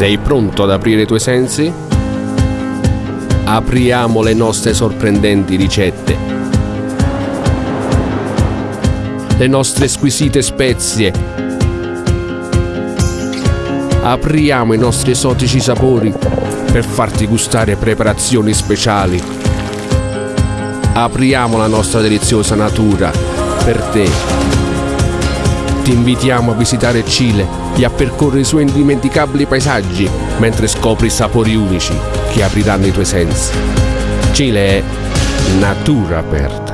Sei pronto ad aprire i tuoi sensi? Apriamo le nostre sorprendenti ricette. Le nostre squisite spezie. Apriamo i nostri esotici sapori per farti gustare preparazioni speciali. Apriamo la nostra deliziosa natura per te ti invitiamo a visitare Cile e a percorrere i suoi indimenticabili paesaggi mentre scopri sapori unici che apriranno i tuoi sensi. Cile è natura aperta.